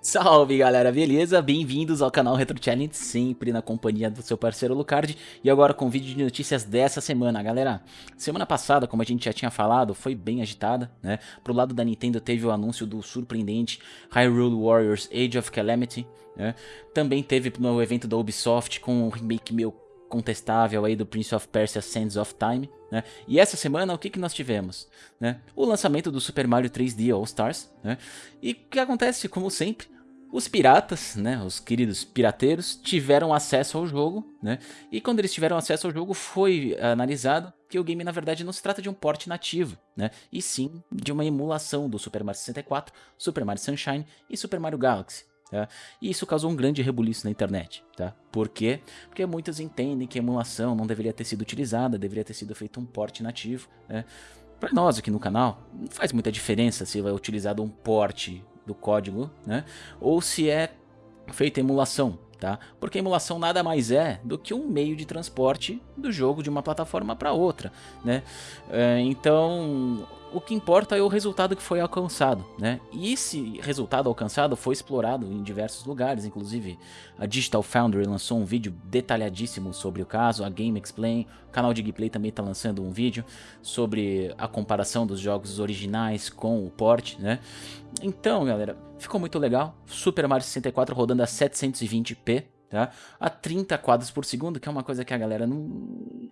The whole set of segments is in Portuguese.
Salve galera, beleza? Bem-vindos ao canal Retro Challenge, sempre na companhia do seu parceiro Lucard E agora com o vídeo de notícias dessa semana, galera Semana passada, como a gente já tinha falado, foi bem agitada, né? Pro lado da Nintendo teve o anúncio do surpreendente Hyrule Warriors Age of Calamity né? Também teve no evento da Ubisoft com um remake meio contestável aí do Prince of Persia Sands of Time, né? E essa semana o que, que nós tivemos? Né? O lançamento do Super Mario 3D All Stars, né? E o que acontece, como sempre, os piratas, né, os queridos pirateiros, tiveram acesso ao jogo, né, e quando eles tiveram acesso ao jogo foi analisado que o game na verdade não se trata de um port nativo, né, e sim de uma emulação do Super Mario 64, Super Mario Sunshine e Super Mario Galaxy. Tá? E isso causou um grande rebuliço na internet. Tá? Por quê? Porque muitos entendem que a emulação não deveria ter sido utilizada, deveria ter sido feito um port nativo. Né? Para nós aqui no canal, não faz muita diferença se vai utilizado um port do código, né? Ou se é feita emulação, tá? Porque a emulação nada mais é do que um meio de transporte do jogo de uma plataforma para outra, né? É, então, o que importa é o resultado que foi alcançado, né? E esse resultado alcançado foi explorado em diversos lugares, inclusive a Digital Foundry lançou um vídeo detalhadíssimo sobre o caso, a Game Explain, o canal de gameplay também está lançando um vídeo sobre a comparação dos jogos originais com o port, né? Então, galera, ficou muito legal. Super Mario 64 rodando a 720p, tá? A 30 quadros por segundo, que é uma coisa que a galera não,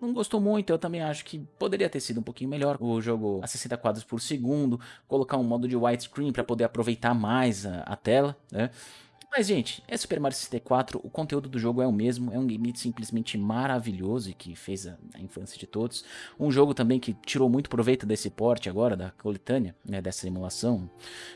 não gostou muito. Eu também acho que poderia ter sido um pouquinho melhor o jogo a 60 quadros por segundo, colocar um modo de widescreen para poder aproveitar mais a, a tela, né? Mas, gente, é Super Mario 64, o conteúdo do jogo é o mesmo, é um game simplesmente maravilhoso e que fez a, a, infância de todos. Um jogo também que tirou muito proveito desse porte agora, da coletânea, né, dessa emulação,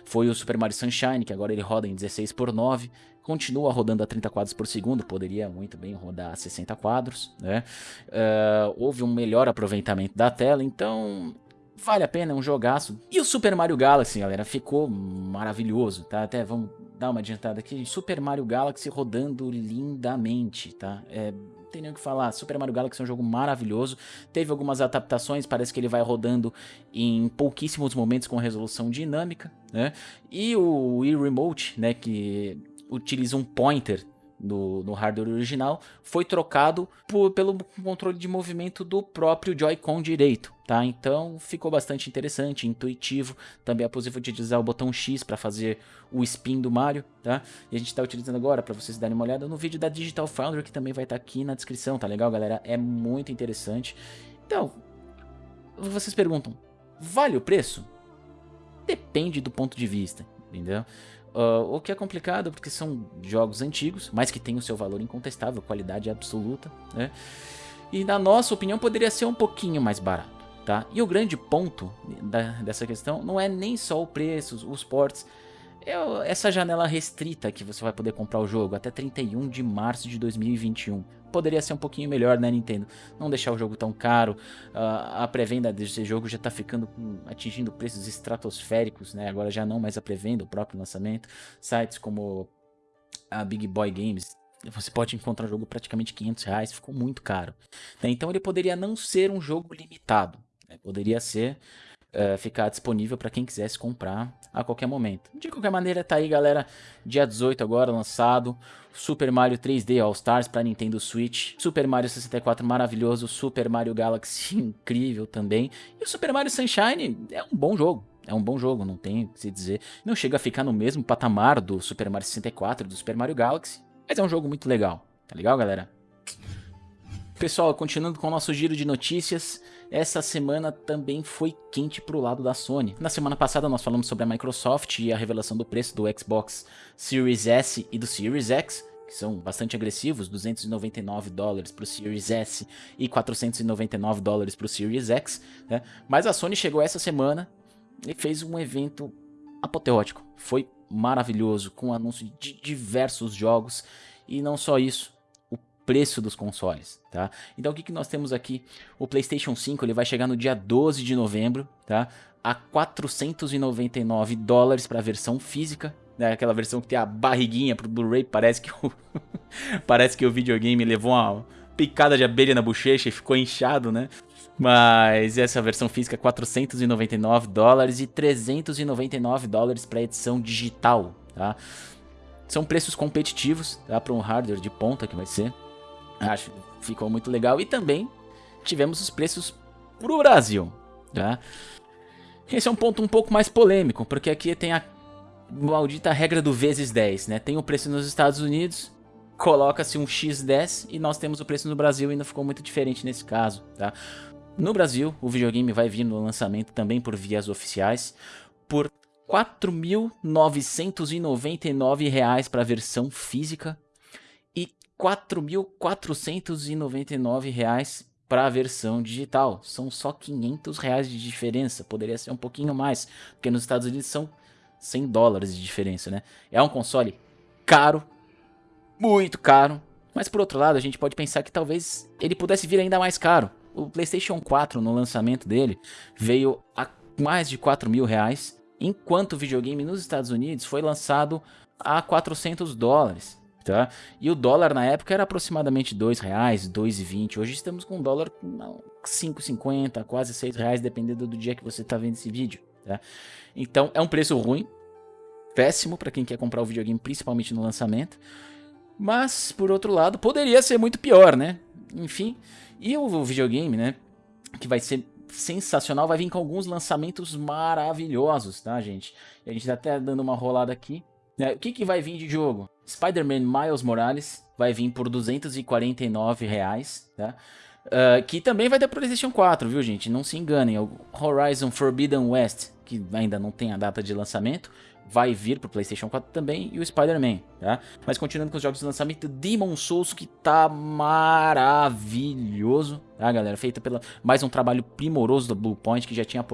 foi o Super Mario Sunshine, que agora ele roda em 16 por 9 continua rodando a 30 quadros por segundo, poderia muito bem rodar a 60 quadros, né? Uh, houve um melhor aproveitamento da tela, então vale a pena, é um jogaço. E o Super Mario Galaxy, galera, ficou maravilhoso, tá? Até vamos dar uma adiantada aqui. Super Mario Galaxy rodando lindamente, tá? É, tem nem o que falar. Super Mario Galaxy é um jogo maravilhoso. Teve algumas adaptações, parece que ele vai rodando em pouquíssimos momentos com resolução dinâmica, né? E o Wii Remote, né, que utiliza um pointer no, no hardware original, foi trocado por, pelo controle de movimento do próprio Joy-Con direito, tá? Então ficou bastante interessante, intuitivo, também é possível utilizar o botão X para fazer o spin do Mario, tá? E a gente está utilizando agora para vocês darem uma olhada no vídeo da Digital Foundry, que também vai estar tá aqui na descrição, tá legal, galera? É muito interessante. Então, vocês perguntam, vale o preço? Depende do ponto de vista, entendeu? Uh, o que é complicado porque são jogos antigos, mas que têm o seu valor incontestável, qualidade absoluta, né? E na nossa opinião poderia ser um pouquinho mais barato, tá? E o grande ponto da, dessa questão não é nem só o preço, os ports, é essa janela restrita que você vai poder comprar o jogo até 31 de março de 2021 poderia ser um pouquinho melhor, né, Nintendo? Não deixar o jogo tão caro. Uh, a pré-venda desse jogo já tá ficando atingindo preços estratosféricos, né? Agora já não mais a pré-venda, o próprio lançamento. Sites como a Big Boy Games você pode encontrar o jogo praticamente 500 reais, ficou muito caro. Né? Então ele poderia não ser um jogo limitado, né? poderia ser uh, ficar disponível para quem quisesse comprar a qualquer momento. De qualquer maneira, tá aí, galera. Dia 18 agora lançado. Super Mario 3D All Stars para Nintendo Switch. Super Mario 64 maravilhoso. Super Mario Galaxy incrível também. E o Super Mario Sunshine é um bom jogo. É um bom jogo, não tem o que se dizer. Não chega a ficar no mesmo patamar do Super Mario 64 e do Super Mario Galaxy. Mas é um jogo muito legal. Tá legal, galera? Pessoal, continuando com o nosso giro de notícias, essa semana também foi quente pro lado da Sony. Na semana passada nós falamos sobre a Microsoft e a revelação do preço do Xbox Series S e do Series X, que são bastante agressivos, 299 dólares para o Series S e 499 dólares para o Series X, né? Mas a Sony chegou essa semana e fez um evento apoteótico. Foi maravilhoso, com anúncio de diversos jogos e não só isso, preço dos consoles, tá? Então o que, que nós temos aqui? O PlayStation 5 ele vai chegar no dia 12 de novembro, tá? A 499 dólares para a versão física, né? Aquela versão que tem a barriguinha pro Blu-ray, parece que o parece que o videogame levou uma picada de abelha na bochecha e ficou inchado, né? Mas essa versão física é 499 dólares e 399 dólares para edição digital, tá? São preços competitivos, tá? Para um hardware de ponta que vai ser. Acho que ficou muito legal. E também tivemos os preços pro Brasil, tá? Esse é um ponto um pouco mais polêmico, porque aqui tem a maldita regra do vezes 10, né? Tem o preço nos Estados Unidos, coloca-se um X10 e nós temos o preço no Brasil e não ficou muito diferente nesse caso, tá? No Brasil, o videogame vai vir no lançamento também por vias oficiais por R$ 4.999 para a versão física e R$ 4.499 para a versão digital. São só 500 reais de diferença, poderia ser um pouquinho mais, porque nos Estados Unidos são 100 dólares de diferença, né? É um console caro, muito caro, mas por outro lado a gente pode pensar que talvez ele pudesse vir ainda mais caro. O PlayStation 4 no lançamento dele veio a mais de 4 mil reais, enquanto o videogame nos Estados5 foi lançado a 400 dólares tá? E o dólar na época era aproximadamente R$ reais, 2,20. Hoje estamos com um dólar com 5,50, quase 6 reais, dependendo do dia que você está vendo esse vídeo, tá? Então é um preço ruim, péssimo para quem quer comprar o videogame, principalmente no lançamento. Mas, por outro lado, poderia ser muito pior, né? Enfim, e o videogame, né, que vai ser sensacional, vai vir com alguns lançamentos maravilhosos, tá, gente? E a gente tá até dando uma rolada aqui. Né? O que, que vai vir de jogo? Spider-Man Miles Morales vai vir por 249 reais, tá? Uh, que também vai ter PlayStation 4, viu gente? Não se enganem, o Horizon Forbidden West, que ainda não tem a data de lançamento, vai vir para o PlayStation 4 também e o Spider-Man, tá? Mas continuando com os jogos de lançamento, Demon Souls que tá maravilhoso, tá, galera? Feita pela mais um trabalho primoroso do Bluepoint que já tinha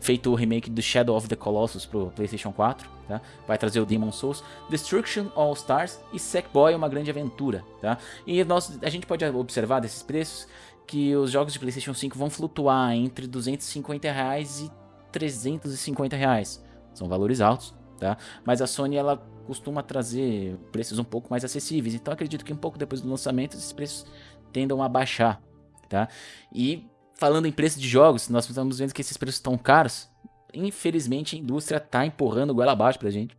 feito o remake do Shadow of the Colossus pro PlayStation 4, tá? Vai trazer o Demon Souls, Destruction All Stars e Sackboy uma grande aventura, tá? E nós a gente pode observar desses preços que os jogos de PlayStation 5 vão flutuar entre 250 reais e 350 reais. São valores altos, tá? Mas a Sony ela costuma trazer preços um pouco mais acessíveis, então acredito que um pouco depois do lançamento esses preços tendam a baixar, tá? E falando em preço de jogos, nós estamos vendo que esses preços estão caros. Infelizmente a indústria está empurrando goela abaixo pra gente,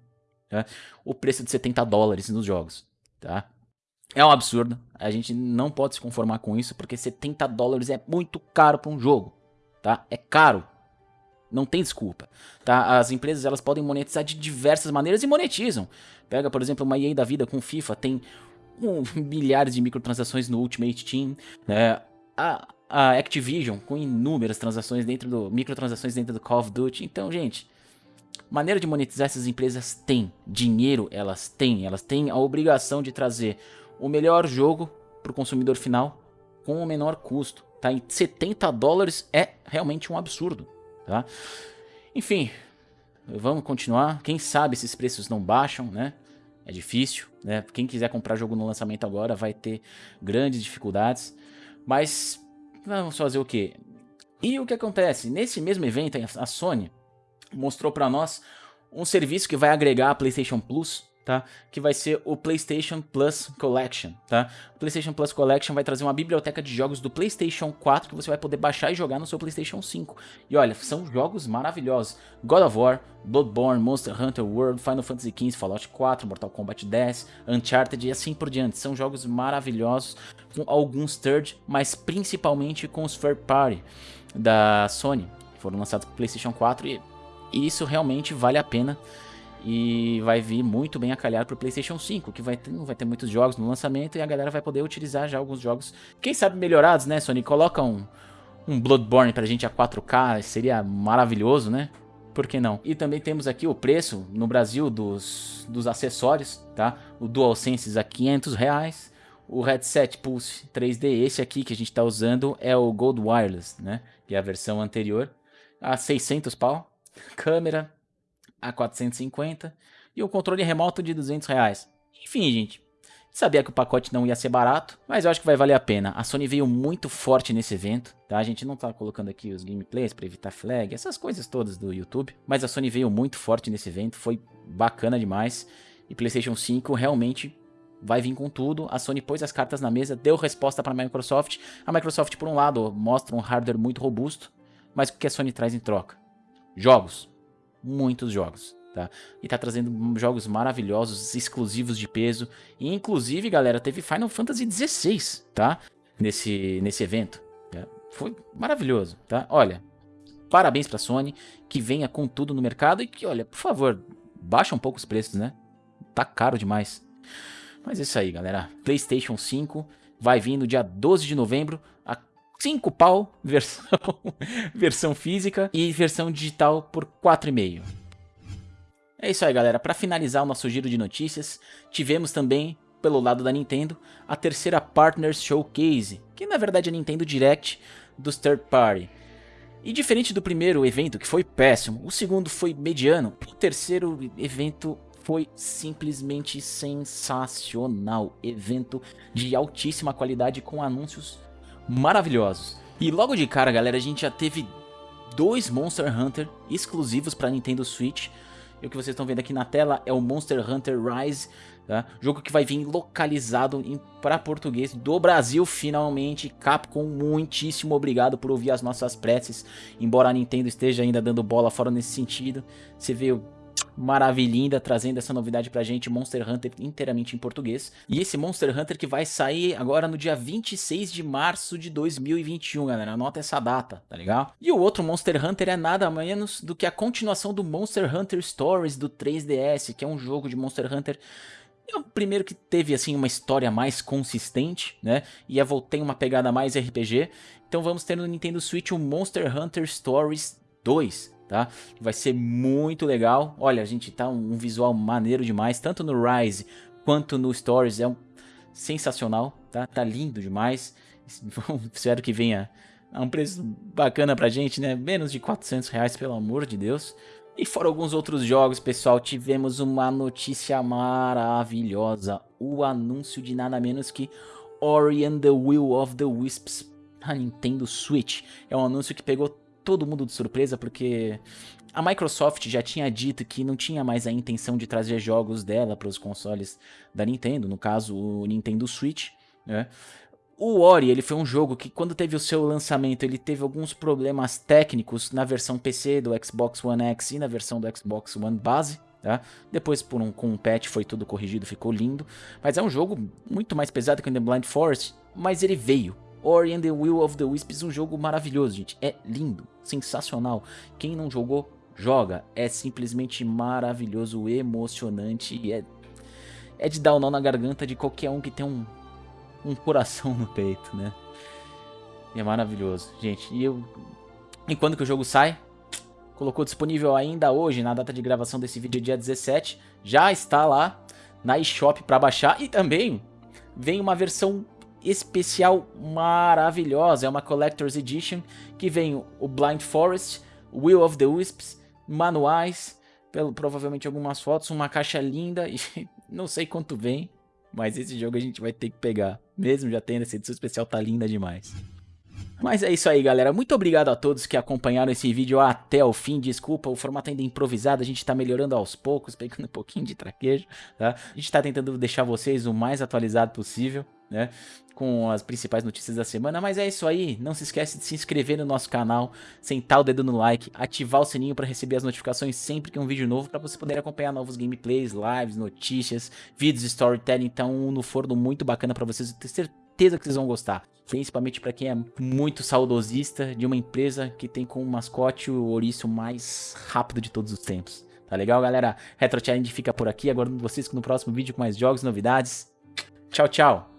tá? O preço de 70 dólares nos jogos, tá? É um absurdo, a gente não pode se conformar com isso, porque 70 dólares é muito caro para um jogo, tá? É caro, não tem desculpa, tá? As empresas elas podem monetizar de diversas maneiras e monetizam. Pega, por exemplo, uma EA da vida com FIFA, tem um, milhares de microtransações no Ultimate Team, né? A, a Activision com inúmeras transações dentro do microtransações dentro do Call of Duty. Então, gente, maneira de monetizar essas empresas tem, dinheiro elas têm, elas têm a obrigação de trazer o melhor jogo para o consumidor final com o menor custo, tá? E 70 dólares é realmente um absurdo tá? Enfim, vamos continuar. Quem sabe esses preços não baixam, né? É difícil, né? Quem quiser comprar jogo no lançamento agora vai ter grandes dificuldades. Mas vamos fazer o quê? E o que acontece? Nesse mesmo evento, a Sony mostrou para nós um serviço que vai agregar a PlayStation Plus tá? Que vai ser o PlayStation Plus Collection, tá? O PlayStation Plus Collection vai trazer uma biblioteca de jogos do PlayStation 4 que você vai poder baixar e jogar no seu PlayStation 5. E olha, são jogos maravilhosos. God of War, Bloodborne, Monster Hunter World, Final Fantasy XV, Fallout 4, Mortal Kombat 10, Uncharted e assim por diante. São jogos maravilhosos com alguns third, mas principalmente com os third party da Sony, que foram lançados para PlayStation 4 e isso realmente vale a pena e vai vir muito bem a calhar para o PlayStation 5, que vai ter, não vai ter muitos jogos no lançamento e a galera vai poder utilizar já alguns jogos, quem sabe melhorados, né, Sony? Coloca um, um Bloodborne pra gente a 4K, seria maravilhoso, né? Por que não? E também temos aqui o preço no Brasil dos, dos acessórios, tá? O DualSense a 500 reais, o headset Pulse 3D, esse aqui que a gente está usando é o Gold Wireless, né? Que é a versão anterior, a 600 pau. Câmera a 450 e o controle remoto de 200 reais. Enfim, gente, sabia que o pacote não ia ser barato, mas eu acho que vai valer a pena. A Sony veio muito forte nesse evento, tá? A gente não tá colocando aqui os gameplays para evitar flag, essas coisas todas do YouTube, mas a Sony veio muito forte nesse evento, foi bacana demais. E PlayStation 5 realmente vai vir com tudo. A Sony pôs as cartas na mesa, deu resposta para a Microsoft. A Microsoft, por um lado, mostra um hardware muito robusto, mas o que a Sony traz em troca? Jogos. Muitos jogos. Tá? E tá trazendo jogos maravilhosos, exclusivos de peso. E inclusive, galera, teve Final Fantasy XVI, tá? Nesse, nesse evento. Tá? Foi maravilhoso, tá? Olha, parabéns pra Sony, que venha com tudo no mercado e que, olha, por favor, baixa um pouco os preços, né? Tá caro demais. Mas é isso aí, galera. PlayStation 5 vai vir no dia 12 de novembro a 5 pau, versão, versão física e versão digital por 4,5. É isso aí, galera. Para finalizar o nosso giro de notícias, tivemos também, pelo lado da Nintendo, a terceira Partners Showcase, que na verdade é a Nintendo Direct dos third party. E diferente do primeiro evento, que foi péssimo, o segundo foi mediano, o terceiro evento foi simplesmente sensacional. Evento de altíssima qualidade com anúncios maravilhosos. E logo de cara, galera, a gente já teve dois Monster Hunter exclusivos para Nintendo Switch. E o que vocês estão vendo aqui na tela é o Monster Hunter Rise, tá? jogo que vai vir localizado para português do Brasil finalmente. Capcom, muitíssimo obrigado por ouvir as nossas preces, embora a Nintendo esteja ainda dando bola fora nesse sentido. Você vê maravilhinda, trazendo essa novidade pra gente, Monster Hunter inteiramente em português. E esse Monster Hunter que vai sair agora no dia 26 de março de 2021, galera. Anota essa data, tá legal? E o outro Monster Hunter é nada menos do que a continuação do Monster Hunter Stories do 3DS, que é um jogo de Monster Hunter é o primeiro que teve assim uma história mais consistente, né? E é, tem uma pegada mais RPG. Então vamos ter no Nintendo Switch o Monster Hunter Stories 2, tá? Vai ser muito legal. Olha, a gente tá um visual maneiro demais, tanto no Rise quanto no Stories, é um sensacional, tá? Tá lindo demais. Espero que venha a um preço bacana pra gente, né? Menos de 400 reais, pelo amor de Deus. E fora alguns outros jogos, pessoal, tivemos uma notícia maravilhosa. O anúncio de nada menos que Ori and the Will of the Wisps na Nintendo Switch. É um anúncio que pegou todo mundo de surpresa, porque a Microsoft já tinha dito que não tinha mais a intenção de trazer jogos dela para os consoles da Nintendo, no caso o Nintendo Switch, né? O Ori, ele foi um jogo que quando teve o seu lançamento, ele teve alguns problemas técnicos na versão PC do Xbox One X e na versão do Xbox One base, tá? Depois por um, com um patch foi tudo corrigido, ficou lindo, mas é um jogo muito mais pesado que o The Blind Forest, mas ele veio, Ori and the Will of the Wisps, um jogo maravilhoso, gente. É lindo, sensacional. Quem não jogou, joga. É simplesmente maravilhoso, emocionante e é, é de dar o um nó na garganta de qualquer um que tem um, um coração no peito, né? E é maravilhoso, gente. E eu... E quando que o jogo sai? Colocou disponível ainda hoje, na data de gravação desse vídeo, dia 17. Já está lá na eShop para baixar. E também vem uma versão especial maravilhosa. É uma Collector's Edition que vem o Blind Forest, Will of the Wisps, manuais, pelo, provavelmente algumas fotos, uma caixa linda e não sei quanto vem, mas esse jogo a gente vai ter que pegar. Mesmo já tendo essa edição especial, tá linda demais. Mas é isso aí, galera. Muito obrigado a todos que acompanharam esse vídeo até o fim. Desculpa, o formato ainda é improvisado, a gente tá melhorando aos poucos, pegando um pouquinho de traquejo, tá? A gente tá tentando deixar vocês o mais atualizado possível né? Com as principais notícias da semana. Mas é isso aí. Não se esquece de se inscrever no nosso canal, sentar o dedo no like, ativar o sininho para receber as notificações sempre que um vídeo novo, para você poder acompanhar novos gameplays, lives, notícias, vídeos, storytelling. Então, um no forno muito bacana para vocês. Eu tenho certeza que vocês vão gostar. Principalmente para quem é muito saudosista de uma empresa que tem como mascote o ouriço mais rápido de todos os tempos. Tá legal, galera? Retro Challenge fica por aqui. Aguardo vocês no próximo vídeo com mais jogos e novidades. Tchau, tchau!